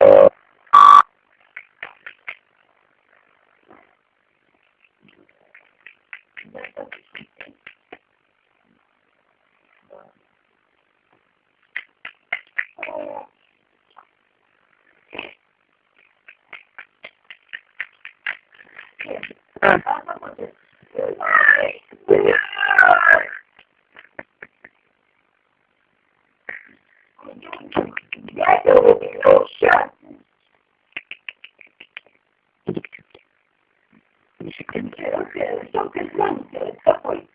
Uh. la poderosa. Y se tendrá que el toque blanco, el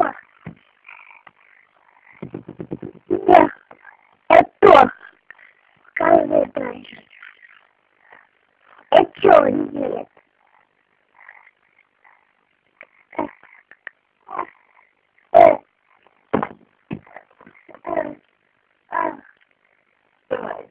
что? Это каждый дальше. Это что он делает? Давай.